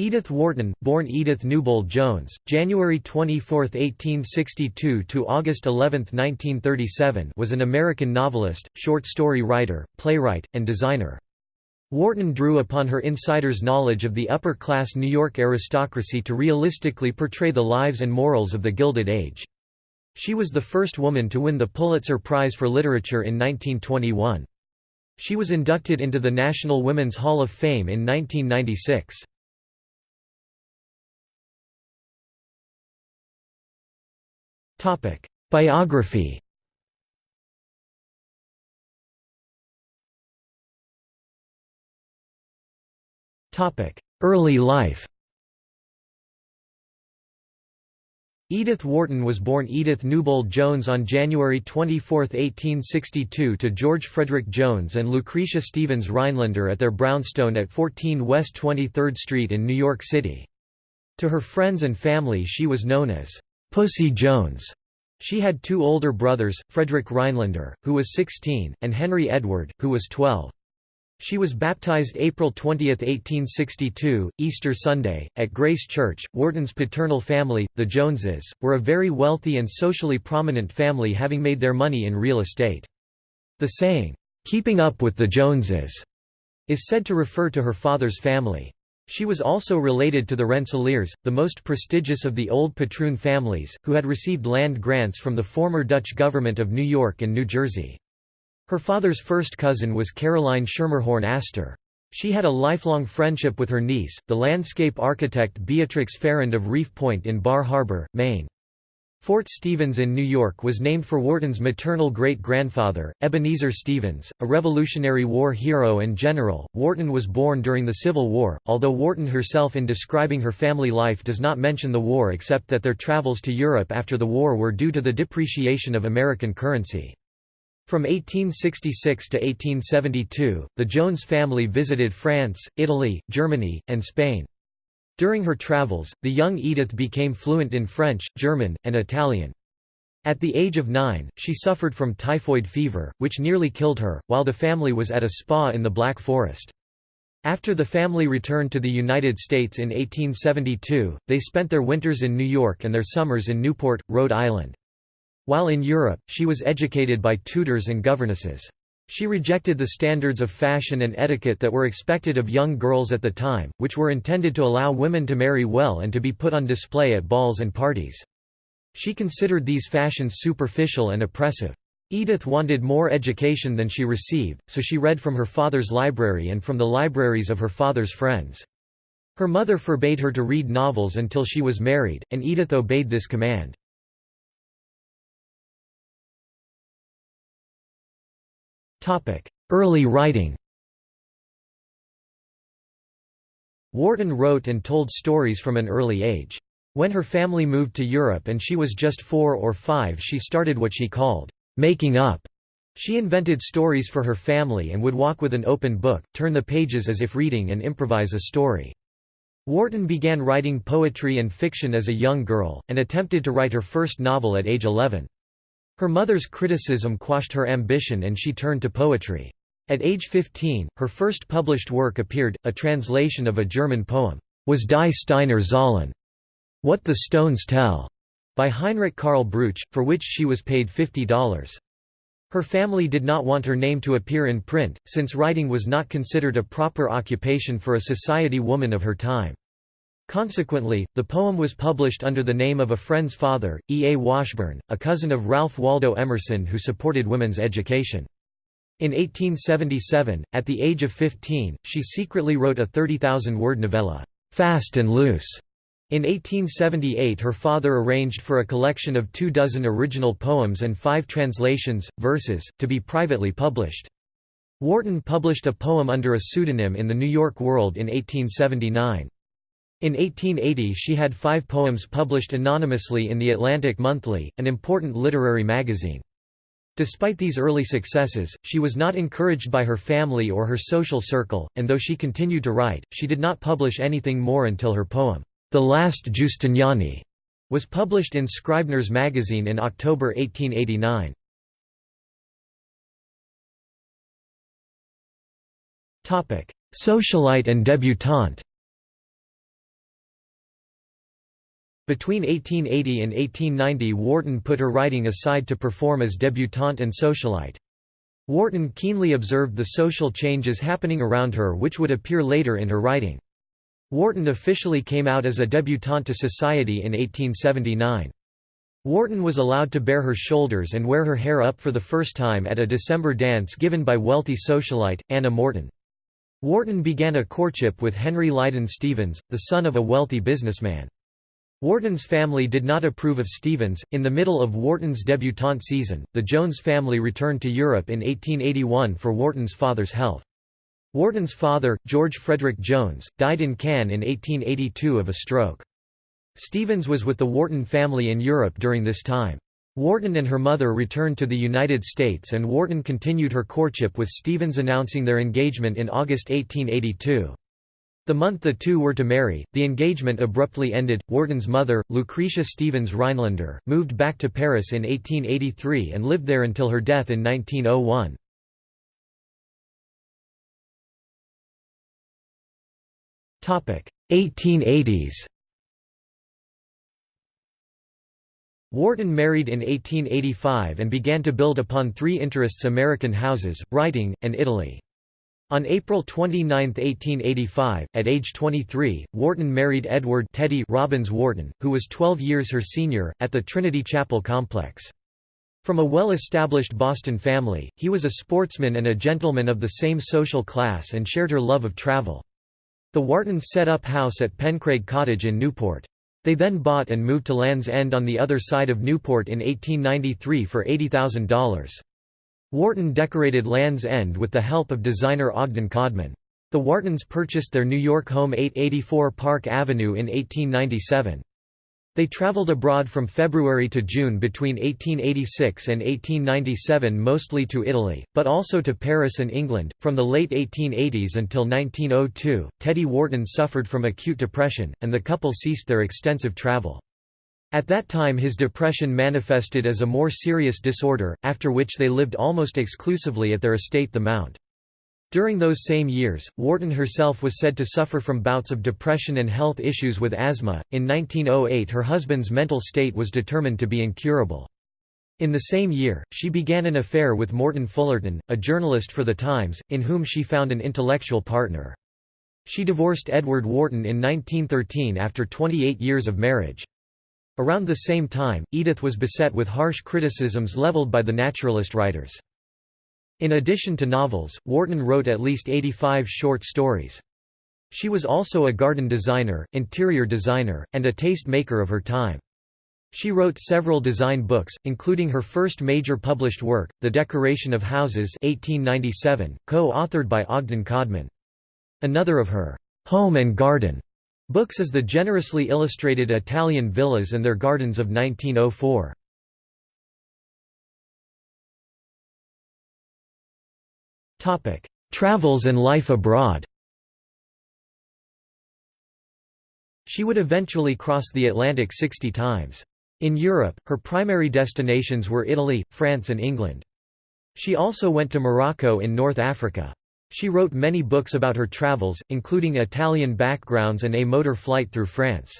Edith Wharton, born Edith Newbold Jones, January 24, 1862 to August 11, 1937, was an American novelist, short story writer, playwright, and designer. Wharton drew upon her insider's knowledge of the upper-class New York aristocracy to realistically portray the lives and morals of the Gilded Age. She was the first woman to win the Pulitzer Prize for Literature in 1921. She was inducted into the National Women's Hall of Fame in 1996. Topic: Biography. Topic: Early life. Edith Wharton was born Edith Newbold Jones on January 24, 1862 to George Frederick Jones and Lucretia Stevens Rhinelander at their brownstone at 14 West 23rd Street in New York City. To her friends and family she was known as Pussy Jones. She had two older brothers, Frederick Rhinelander, who was 16, and Henry Edward, who was 12. She was baptized April 20, 1862, Easter Sunday, at Grace Church. Wharton's paternal family, the Joneses, were a very wealthy and socially prominent family having made their money in real estate. The saying, "'Keeping up with the Joneses' is said to refer to her father's family. She was also related to the Rensselaers, the most prestigious of the old patroon families, who had received land grants from the former Dutch government of New York and New Jersey. Her father's first cousin was Caroline Schermerhorn Astor. She had a lifelong friendship with her niece, the landscape architect Beatrix Farrand of Reef Point in Bar Harbor, Maine. Fort Stevens in New York was named for Wharton's maternal great-grandfather, Ebenezer Stevens, a Revolutionary War hero and general. Wharton was born during the Civil War, although Wharton herself in describing her family life does not mention the war except that their travels to Europe after the war were due to the depreciation of American currency. From 1866 to 1872, the Jones family visited France, Italy, Germany, and Spain. During her travels, the young Edith became fluent in French, German, and Italian. At the age of nine, she suffered from typhoid fever, which nearly killed her, while the family was at a spa in the Black Forest. After the family returned to the United States in 1872, they spent their winters in New York and their summers in Newport, Rhode Island. While in Europe, she was educated by tutors and governesses. She rejected the standards of fashion and etiquette that were expected of young girls at the time, which were intended to allow women to marry well and to be put on display at balls and parties. She considered these fashions superficial and oppressive. Edith wanted more education than she received, so she read from her father's library and from the libraries of her father's friends. Her mother forbade her to read novels until she was married, and Edith obeyed this command. Early writing Wharton wrote and told stories from an early age. When her family moved to Europe and she was just four or five she started what she called, "...making up." She invented stories for her family and would walk with an open book, turn the pages as if reading and improvise a story. Wharton began writing poetry and fiction as a young girl, and attempted to write her first novel at age 11. Her mother's criticism quashed her ambition and she turned to poetry. At age 15, her first published work appeared, a translation of a German poem, Was die Steiner Zahlen? What the Stones Tell, by Heinrich Karl Brugsch, for which she was paid $50. Her family did not want her name to appear in print, since writing was not considered a proper occupation for a society woman of her time. Consequently, the poem was published under the name of a friend's father, E. A. Washburn, a cousin of Ralph Waldo Emerson who supported women's education. In 1877, at the age of 15, she secretly wrote a 30,000-word novella, "'Fast and Loose'". In 1878 her father arranged for a collection of two dozen original poems and five translations, verses, to be privately published. Wharton published a poem under a pseudonym in the New York World in 1879. In 1880 she had five poems published anonymously in The Atlantic Monthly, an important literary magazine. Despite these early successes, she was not encouraged by her family or her social circle, and though she continued to write, she did not publish anything more until her poem, The Last Giustiniani, was published in Scribner's magazine in October 1889. Socialite and debutante Between 1880 and 1890 Wharton put her writing aside to perform as debutante and socialite. Wharton keenly observed the social changes happening around her which would appear later in her writing. Wharton officially came out as a debutante to society in 1879. Wharton was allowed to bare her shoulders and wear her hair up for the first time at a December dance given by wealthy socialite, Anna Morton. Wharton began a courtship with Henry Leyden Stevens, the son of a wealthy businessman. Wharton's family did not approve of Stevens. In the middle of Wharton's debutante season, the Jones family returned to Europe in 1881 for Wharton's father's health. Wharton's father, George Frederick Jones, died in Cannes in 1882 of a stroke. Stevens was with the Wharton family in Europe during this time. Wharton and her mother returned to the United States and Wharton continued her courtship with Stevens announcing their engagement in August 1882. The month the two were to marry, the engagement abruptly ended. Wharton's mother, Lucretia Stevens Rhinelander, moved back to Paris in 1883 and lived there until her death in 1901. Topic: 1880s. Wharton married in 1885 and began to build upon three interests American houses, writing, and Italy. On April 29, 1885, at age 23, Wharton married Edward Teddy Robbins Wharton, who was 12 years her senior, at the Trinity Chapel complex. From a well-established Boston family, he was a sportsman and a gentleman of the same social class and shared her love of travel. The Whartons set up house at Pencraig Cottage in Newport. They then bought and moved to Land's End on the other side of Newport in 1893 for $80,000. Wharton decorated Land's End with the help of designer Ogden Codman. The Whartons purchased their New York home 884 Park Avenue in 1897. They traveled abroad from February to June between 1886 and 1897 mostly to Italy, but also to Paris and England. From the late 1880s until 1902, Teddy Wharton suffered from acute depression, and the couple ceased their extensive travel. At that time his depression manifested as a more serious disorder, after which they lived almost exclusively at their estate the Mount. During those same years, Wharton herself was said to suffer from bouts of depression and health issues with asthma. In 1908, her husband's mental state was determined to be incurable. In the same year, she began an affair with Morton Fullerton, a journalist for The Times, in whom she found an intellectual partner. She divorced Edward Wharton in 1913 after 28 years of marriage. Around the same time, Edith was beset with harsh criticisms leveled by the naturalist writers. In addition to novels, Wharton wrote at least 85 short stories. She was also a garden designer, interior designer, and a taste maker of her time. She wrote several design books, including her first major published work, The Decoration of Houses 1897, co-authored by Ogden Codman. Another of her «Home and Garden» Books is the generously illustrated Italian villas and their gardens of 1904. Travels and life abroad She would eventually cross the Atlantic 60 times. In Europe, her primary destinations were Italy, France and England. She also went to Morocco in North Africa. She wrote many books about her travels, including Italian backgrounds and A Motor Flight Through France.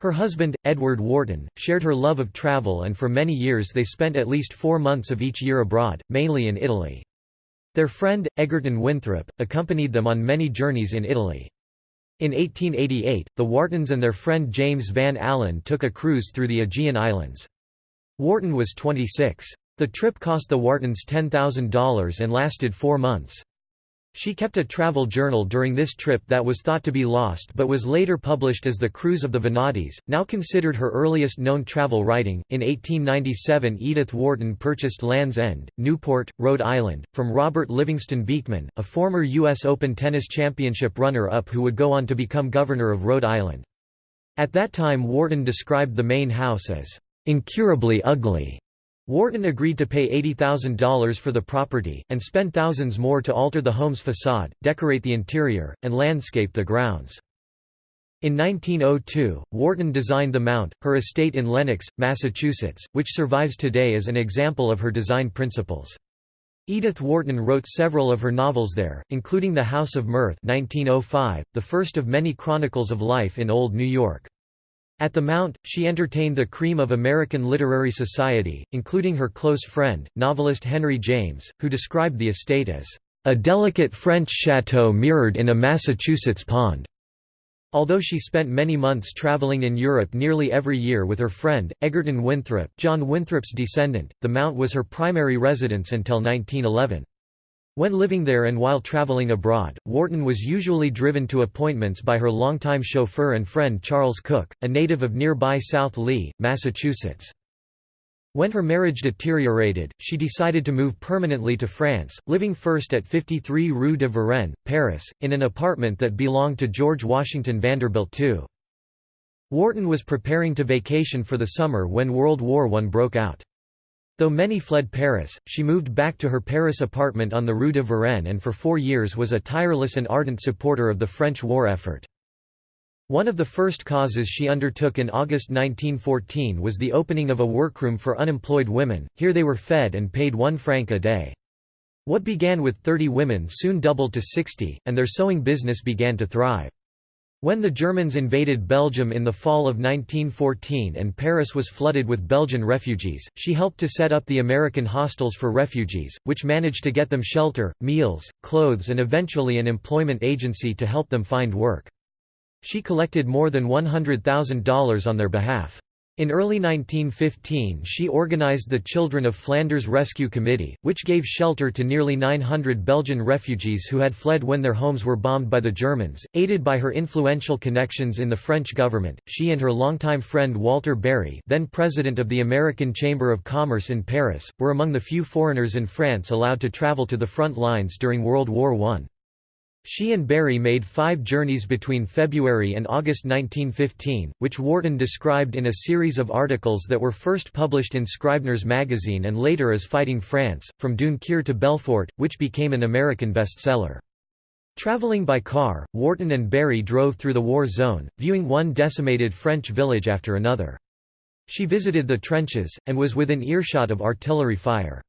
Her husband, Edward Wharton, shared her love of travel and for many years they spent at least four months of each year abroad, mainly in Italy. Their friend, Egerton Winthrop, accompanied them on many journeys in Italy. In 1888, the Whartons and their friend James Van Allen took a cruise through the Aegean Islands. Wharton was 26. The trip cost the Whartons $10,000 and lasted four months. She kept a travel journal during this trip that was thought to be lost but was later published as The Cruise of the Vanadis, now considered her earliest known travel writing. In 1897, Edith Wharton purchased Land's End, Newport, Rhode Island, from Robert Livingston Beekman, a former U.S. Open Tennis Championship runner up who would go on to become governor of Rhode Island. At that time, Wharton described the main house as incurably ugly Wharton agreed to pay $80,000 for the property, and spent thousands more to alter the home's facade, decorate the interior, and landscape the grounds. In 1902, Wharton designed the Mount, her estate in Lenox, Massachusetts, which survives today as an example of her design principles. Edith Wharton wrote several of her novels there, including The House of Mirth 1905, the first of many chronicles of life in Old New York. At the Mount, she entertained the cream of American literary society, including her close friend, novelist Henry James, who described the estate as a delicate French chateau mirrored in a Massachusetts pond. Although she spent many months traveling in Europe nearly every year with her friend, Egerton Winthrop, John Winthrop's descendant, the Mount was her primary residence until 1911. When living there and while traveling abroad, Wharton was usually driven to appointments by her longtime chauffeur and friend Charles Cook, a native of nearby South Lee, Massachusetts. When her marriage deteriorated, she decided to move permanently to France, living first at 53 Rue de Varenne, Paris, in an apartment that belonged to George Washington Vanderbilt II. Wharton was preparing to vacation for the summer when World War I broke out. Though many fled Paris, she moved back to her Paris apartment on the Rue de Varenne and for four years was a tireless and ardent supporter of the French war effort. One of the first causes she undertook in August 1914 was the opening of a workroom for unemployed women, here they were fed and paid one franc a day. What began with 30 women soon doubled to 60, and their sewing business began to thrive. When the Germans invaded Belgium in the fall of 1914 and Paris was flooded with Belgian refugees, she helped to set up the American hostels for refugees, which managed to get them shelter, meals, clothes and eventually an employment agency to help them find work. She collected more than $100,000 on their behalf. In early 1915 she organized the Children of Flanders Rescue Committee, which gave shelter to nearly 900 Belgian refugees who had fled when their homes were bombed by the Germans. Aided by her influential connections in the French government, she and her longtime friend Walter Berry then president of the American Chamber of Commerce in Paris, were among the few foreigners in France allowed to travel to the front lines during World War I. She and Berry made five journeys between February and August 1915, which Wharton described in a series of articles that were first published in Scribner's magazine and later as Fighting France, from Dunkirk to Belfort, which became an American bestseller. Traveling by car, Wharton and Berry drove through the war zone, viewing one decimated French village after another. She visited the trenches, and was within earshot of artillery fire.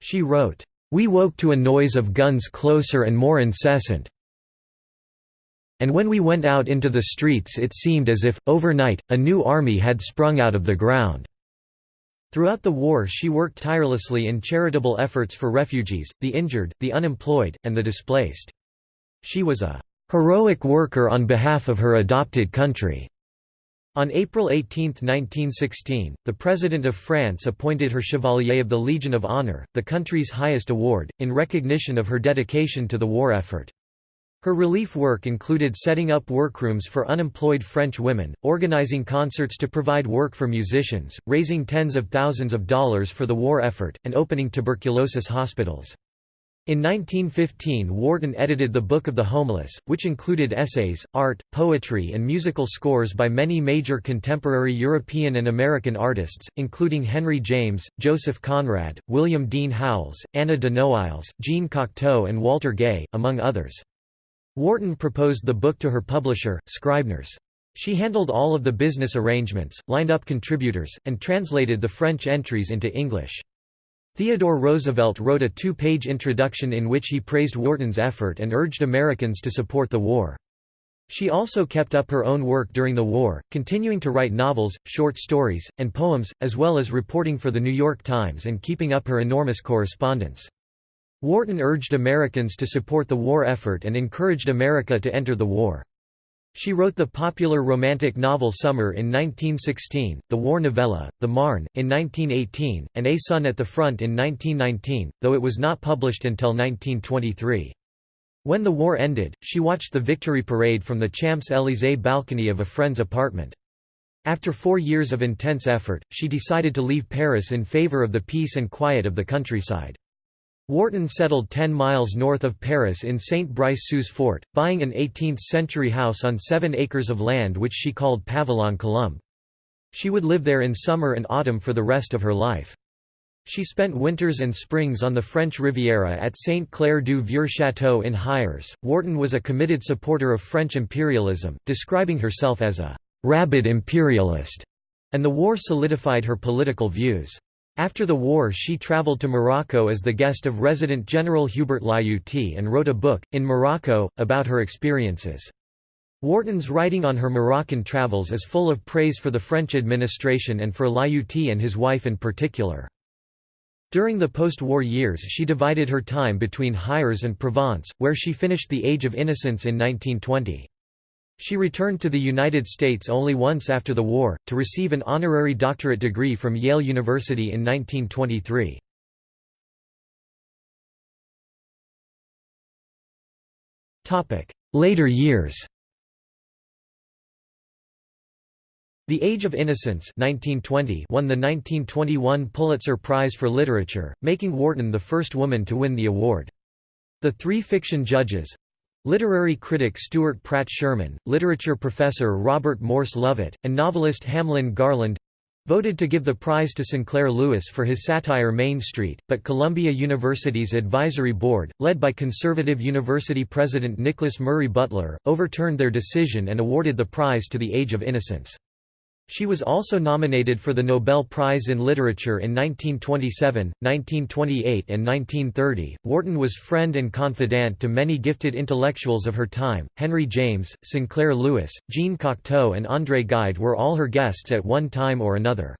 She wrote, we woke to a noise of guns closer and more incessant. And when we went out into the streets it seemed as if, overnight, a new army had sprung out of the ground." Throughout the war she worked tirelessly in charitable efforts for refugees, the injured, the unemployed, and the displaced. She was a "...heroic worker on behalf of her adopted country." On April 18, 1916, the President of France appointed her Chevalier of the Legion of Honor, the country's highest award, in recognition of her dedication to the war effort. Her relief work included setting up workrooms for unemployed French women, organizing concerts to provide work for musicians, raising tens of thousands of dollars for the war effort, and opening tuberculosis hospitals. In 1915 Wharton edited The Book of the Homeless, which included essays, art, poetry and musical scores by many major contemporary European and American artists, including Henry James, Joseph Conrad, William Dean Howells, Anna de Noailles, Jean Cocteau and Walter Gay, among others. Wharton proposed the book to her publisher, Scribner's. She handled all of the business arrangements, lined up contributors, and translated the French entries into English. Theodore Roosevelt wrote a two-page introduction in which he praised Wharton's effort and urged Americans to support the war. She also kept up her own work during the war, continuing to write novels, short stories, and poems, as well as reporting for The New York Times and keeping up her enormous correspondence. Wharton urged Americans to support the war effort and encouraged America to enter the war. She wrote the popular romantic novel Summer in 1916, the war novella, The Marne, in 1918, and A Son at the Front in 1919, though it was not published until 1923. When the war ended, she watched the victory parade from the Champs-Élysées balcony of a friend's apartment. After four years of intense effort, she decided to leave Paris in favor of the peace and quiet of the countryside. Wharton settled 10 miles north of Paris in Saint-Brice-sous-Forêt, buying an 18th-century house on seven acres of land which she called Pavillon Colombe. She would live there in summer and autumn for the rest of her life. She spent winters and springs on the French Riviera at Saint-Clair-du-Vieux Château in Hyères. Wharton was a committed supporter of French imperialism, describing herself as a «rabid imperialist», and the war solidified her political views. After the war she traveled to Morocco as the guest of Resident General Hubert Lyautey and wrote a book, In Morocco, about her experiences. Wharton's writing on her Moroccan travels is full of praise for the French administration and for Lyautey and his wife in particular. During the post-war years she divided her time between Hyères and Provence, where she finished The Age of Innocence in 1920. She returned to the United States only once after the war, to receive an honorary doctorate degree from Yale University in 1923. Later years The Age of Innocence 1920 won the 1921 Pulitzer Prize for Literature, making Wharton the first woman to win the award. The three fiction judges—literary critic Stuart Pratt Sherman, literature professor Robert Morse Lovett, and novelist Hamlin Garland, voted to give the prize to Sinclair Lewis for his satire Main Street, but Columbia University's advisory board, led by conservative university president Nicholas Murray Butler, overturned their decision and awarded the prize to The Age of Innocence. She was also nominated for the Nobel Prize in Literature in 1927, 1928 and 1930. Wharton was friend and confidant to many gifted intellectuals of her time. Henry James, Sinclair Lewis, Jean Cocteau and André Gide were all her guests at one time or another.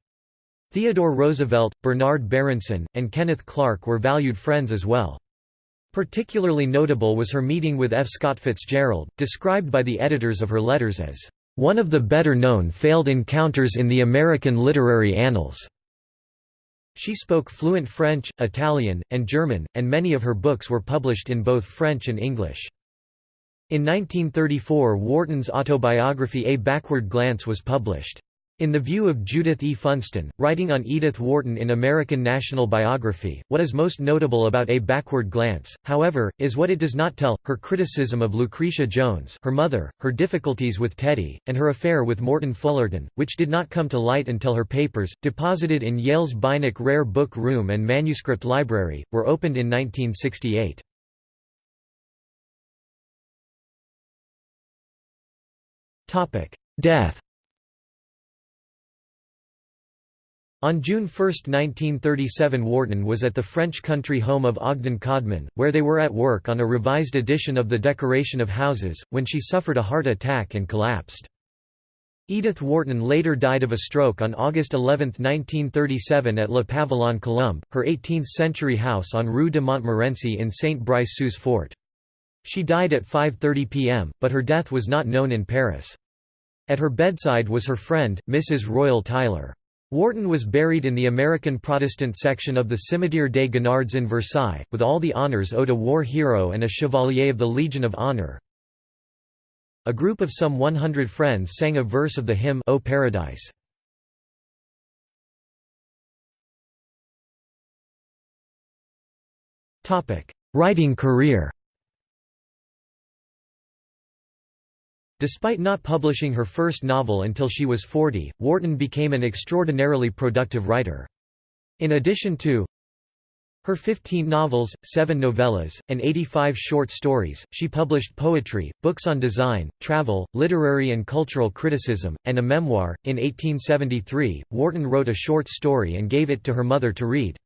Theodore Roosevelt, Bernard Berenson, and Kenneth Clark were valued friends as well. Particularly notable was her meeting with F. Scott Fitzgerald, described by the editors of her letters as one of the better-known failed encounters in the American literary annals. She spoke fluent French, Italian, and German, and many of her books were published in both French and English. In 1934 Wharton's autobiography A Backward Glance was published. In the view of Judith E. Funston, writing on Edith Wharton in American National Biography, what is most notable about A Backward Glance, however, is what it does not tell, her criticism of Lucretia Jones her mother, her difficulties with Teddy, and her affair with Morton Fullerton, which did not come to light until her papers, deposited in Yale's Beinecke Rare Book Room and Manuscript Library, were opened in 1968. Death On June 1, 1937 Wharton was at the French country home of Ogden Codman, where they were at work on a revised edition of The Decoration of Houses, when she suffered a heart attack and collapsed. Edith Wharton later died of a stroke on August 11, 1937 at Le Pavillon Colombe, her 18th-century house on Rue de Montmorency in Saint-Brice-sous-Forêt. She died at 5.30 p.m., but her death was not known in Paris. At her bedside was her friend, Mrs. Royal Tyler. Wharton was buried in the American Protestant section of the Cimetière des Gonards in Versailles, with all the honours owed a war hero and a Chevalier of the Legion of Honor. A group of some 100 friends sang a verse of the hymn O Paradise. Writing career Despite not publishing her first novel until she was 40, Wharton became an extraordinarily productive writer. In addition to her 15 novels, 7 novellas, and 85 short stories, she published poetry, books on design, travel, literary and cultural criticism, and a memoir. In 1873, Wharton wrote a short story and gave it to her mother to read.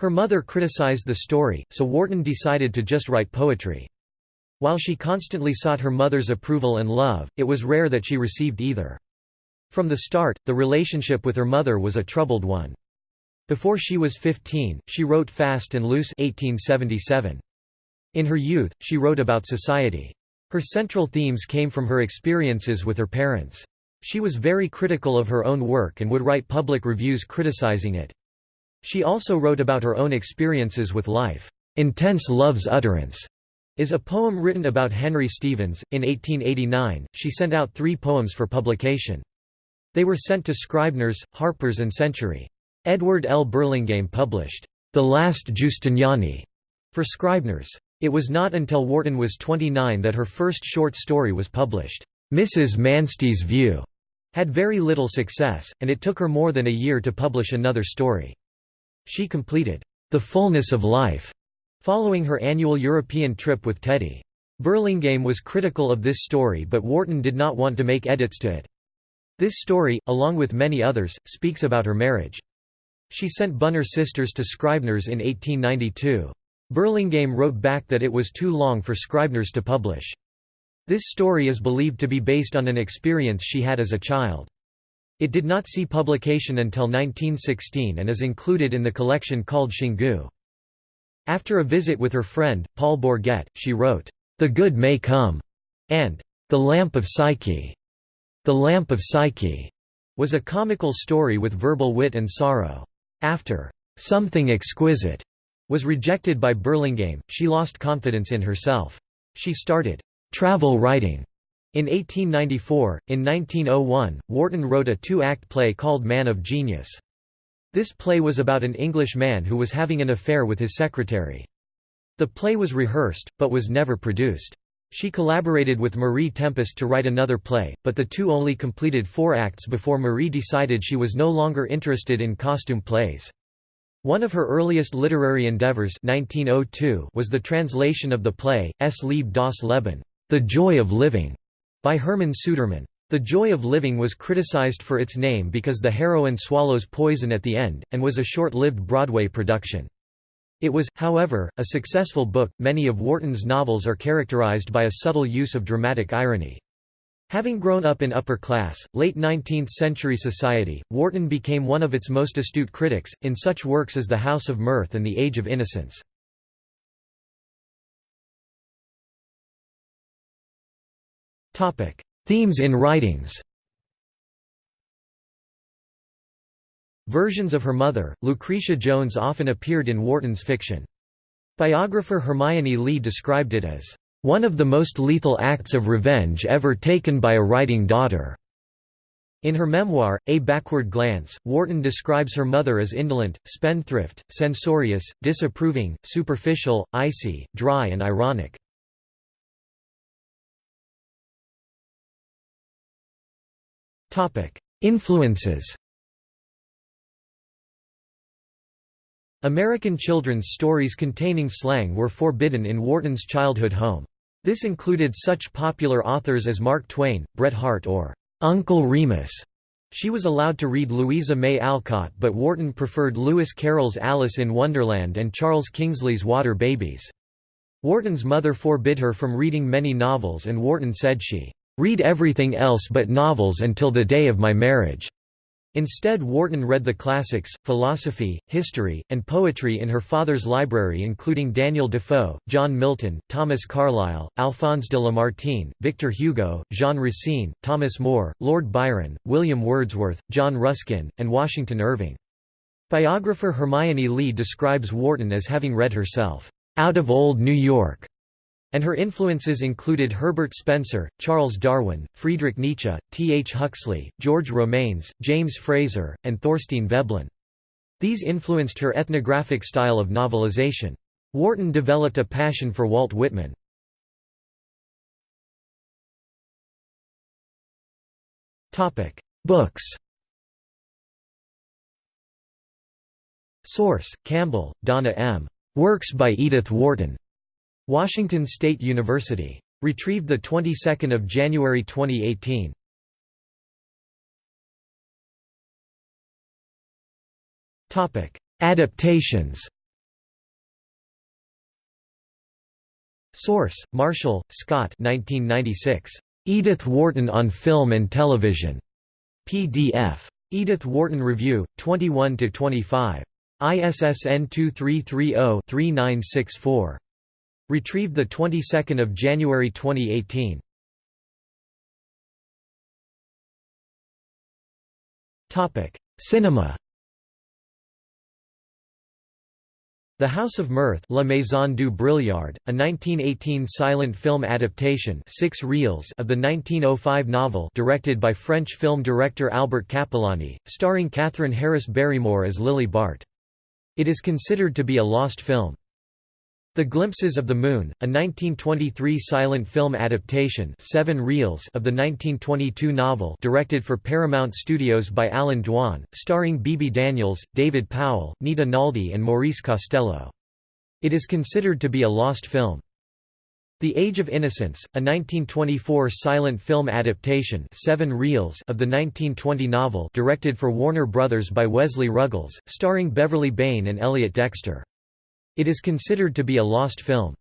Her mother criticized the story, so Wharton decided to just write poetry. While she constantly sought her mother's approval and love, it was rare that she received either. From the start, the relationship with her mother was a troubled one. Before she was 15, she wrote Fast and Loose 1877. In her youth, she wrote about society. Her central themes came from her experiences with her parents. She was very critical of her own work and would write public reviews criticizing it. She also wrote about her own experiences with life. Intense Love's Utterance is a poem written about Henry Stevens. In 1889, she sent out three poems for publication. They were sent to Scribner's, Harper's and Century. Edward L. Burlingame published, The Last Giustiniani, for Scribner's. It was not until Wharton was 29 that her first short story was published. Mrs. Manstey's View had very little success, and it took her more than a year to publish another story. She completed, The Fullness of Life, Following her annual European trip with Teddy. Burlingame was critical of this story but Wharton did not want to make edits to it. This story, along with many others, speaks about her marriage. She sent Bunner Sisters to Scribner's in 1892. Burlingame wrote back that it was too long for Scribner's to publish. This story is believed to be based on an experience she had as a child. It did not see publication until 1916 and is included in the collection called Xingu. After a visit with her friend, Paul Bourget, she wrote, "'The Good May Come' and "'The Lamp of Psyche'. The Lamp of Psyche' was a comical story with verbal wit and sorrow. After "'Something Exquisite' was rejected by Burlingame, she lost confidence in herself. She started "'travel writing' In 1894, in 1901, Wharton wrote a two-act play called Man of Genius. This play was about an English man who was having an affair with his secretary. The play was rehearsed, but was never produced. She collaborated with Marie Tempest to write another play, but the two only completed four acts before Marie decided she was no longer interested in costume plays. One of her earliest literary endeavors 1902 was the translation of the play, Es Lieb das Leben, The Joy of Living, by Herman Sudermann. The Joy of Living was criticized for its name because the heroine swallows poison at the end, and was a short-lived Broadway production. It was, however, a successful book. Many of Wharton's novels are characterized by a subtle use of dramatic irony. Having grown up in upper class, late 19th century society, Wharton became one of its most astute critics, in such works as The House of Mirth and The Age of Innocence. Themes in writings Versions of her mother, Lucretia Jones often appeared in Wharton's fiction. Biographer Hermione Lee described it as, "...one of the most lethal acts of revenge ever taken by a writing daughter." In her memoir, A Backward Glance, Wharton describes her mother as indolent, spendthrift, censorious, disapproving, superficial, icy, dry and ironic. Influences American children's stories containing slang were forbidden in Wharton's childhood home. This included such popular authors as Mark Twain, Bret Harte or Uncle Remus. She was allowed to read Louisa May Alcott but Wharton preferred Lewis Carroll's Alice in Wonderland and Charles Kingsley's Water Babies. Wharton's mother forbid her from reading many novels and Wharton said she read everything else but novels until the day of my marriage. Instead Wharton read the classics, philosophy, history, and poetry in her father's library including Daniel Defoe, John Milton, Thomas Carlyle, Alphonse de Lamartine, Victor Hugo, Jean Racine, Thomas Moore, Lord Byron, William Wordsworth, John Ruskin, and Washington Irving. Biographer Hermione Lee describes Wharton as having read herself, "...out of old New York." And her influences included Herbert Spencer, Charles Darwin, Friedrich Nietzsche, T. H. Huxley, George Romanes, James Frazer, and Thorstein Veblen. These influenced her ethnographic style of novelization. Wharton developed a passion for Walt Whitman. Books Source: Campbell, Donna M. Works by Edith Wharton. Washington State University. Retrieved the 22nd of January 2018. Topic: Adaptations. Source: Marshall, Scott 1996. Edith Wharton on Film and Television. PDF. Edith Wharton Review, 21 to 25. ISSN 2330-3964. Retrieved the 22nd of January 2018. Topic: Cinema. The House of Mirth La Maison du Brilliard, a 1918 silent film adaptation six reels of the 1905 novel directed by French film director Albert Capellani, starring Kathryn Harris Barrymore as Lily Bart. It is considered to be a lost film. The Glimpses of the Moon, a 1923 silent film adaptation seven reels of the 1922 novel directed for Paramount Studios by Allan Dwan, starring Bebe Daniels, David Powell, Nita Naldi and Maurice Costello. It is considered to be a lost film. The Age of Innocence, a 1924 silent film adaptation seven reels of the 1920 novel directed for Warner Brothers by Wesley Ruggles, starring Beverly Bayne and Elliott Dexter. It is considered to be a lost film.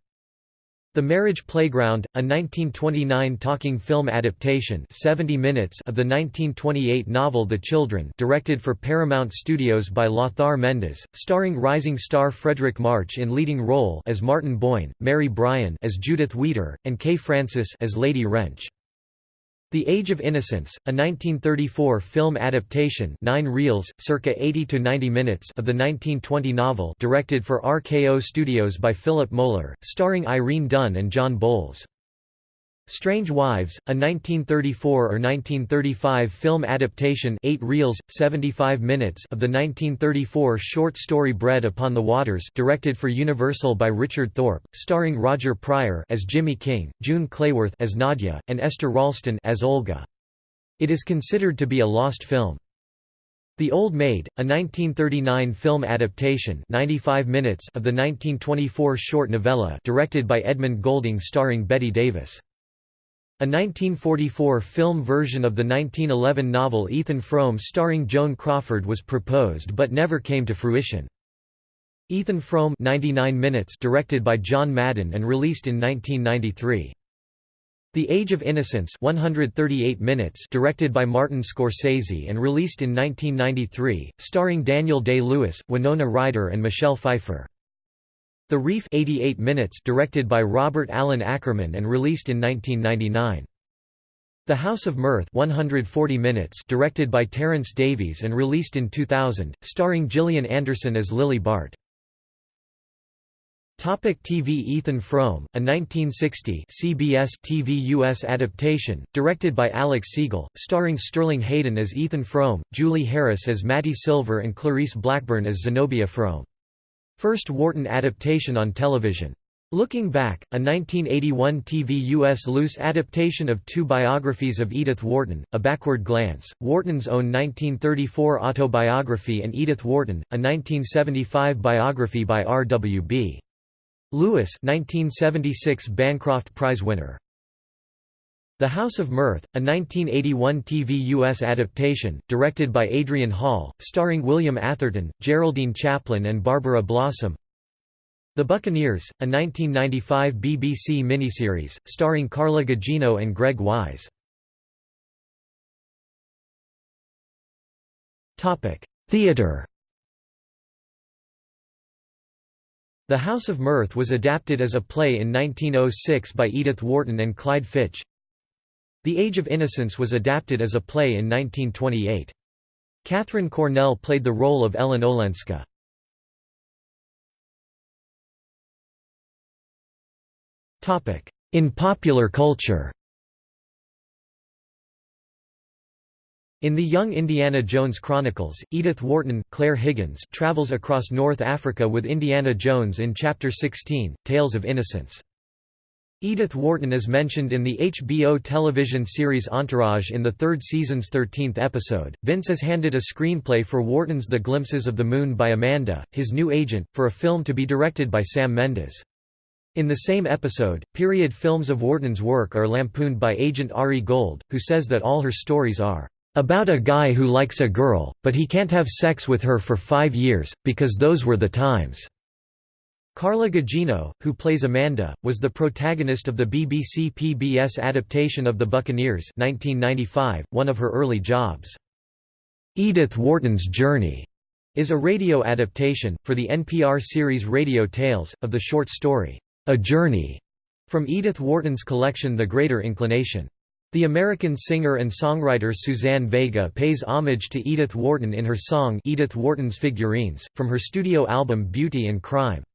The Marriage Playground, a 1929 talking film adaptation 70 minutes of the 1928 novel The Children directed for Paramount Studios by Lothar Mendes, starring rising star Fredric March in leading role as Martin Boyne, Mary Brian as Judith Wheater, and Kay Francis as Lady Wrench. The Age of Innocence, a 1934 film adaptation 9 reels, circa 80 to 90 minutes of the 1920 novel directed for RKO Studios by Philip Moeller, starring Irene Dunne and John Boles. Strange Wives, a 1934 or 1935 film adaptation 8 reels, 75 minutes of the 1934 short story Bread Upon the Waters directed for Universal by Richard Thorpe, starring Roger Pryor as Jimmy King, June Clayworth as Nadia, and Esther Ralston as Olga. It is considered to be a lost film. The Old Maid, a 1939 film adaptation 95 minutes of the 1924 short novella directed by Edmund Goulding starring Bette Davis. A 1944 film version of the 1911 novel Ethan Frome starring Joan Crawford was proposed but never came to fruition. Ethan Frome 99 minutes directed by John Madden and released in 1993. The Age of Innocence 138 minutes directed by Martin Scorsese and released in 1993, starring Daniel Day-Lewis, Winona Ryder and Michelle Pfeiffer. The Reef 88 minutes directed by Robert Allan Ackerman and released in 1999. The House of Mirth 140 minutes directed by Terence Davies and released in 2000, starring Gillian Anderson as Lily Bart. Topic TV Ethan Frome, a 1960 CBS TV US adaptation, directed by Alex Segal, starring Sterling Hayden as Ethan Frome, Julie Harris as Mattie Silver and Clarice Blackburn as Zenobia Frome. First Wharton adaptation on television. Looking Back, a 1981 TV U.S. loose adaptation of two biographies of Edith Wharton, A Backward Glance, Wharton's own 1934 autobiography and Edith Wharton, a 1975 biography by R. W. B. Lewis 1976 Bancroft Prize winner. The House of Mirth, a 1981 TV U.S. adaptation, directed by Adrian Hall, starring William Atherton, Geraldine Chaplin and Barbara Blossom The Buccaneers, a 1995 BBC miniseries, starring Carla Gugino and Greg Wise. Theatre The House of Mirth was adapted as a play in 1906 by Edith Wharton and Clyde Fitch, the Age of Innocence was adapted as a play in 1928. Katharine Cornell played the role of Ellen Olenska. In popular culture In the Young Indiana Jones Chronicles, Edith Wharton Clare Higgins travels across North Africa with Indiana Jones in Chapter 16, Tales of Innocence. Edith Wharton is mentioned in the HBO television series Entourage in the third season's 13th episode. Vince is handed a screenplay for Wharton's The Glimpses of the Moon by Amanda, his new agent, for a film to be directed by Sam Mendes. In the same episode, period films of Wharton's work are lampooned by agent Ari Gold, who says that all her stories are about a guy who likes a girl, but he can't have sex with her for five years, because those were the times. Carla Gugino, who plays Amanda, was the protagonist of the BBC PBS adaptation of The Buccaneers 1995, one of her early jobs. Edith Wharton's Journey is a radio adaptation, for the NPR series Radio Tales, of the short story, A Journey, from Edith Wharton's collection The Greater Inclination. The American singer and songwriter Suzanne Vega pays homage to Edith Wharton in her song Edith Wharton's Figurines, from her studio album Beauty and Crime.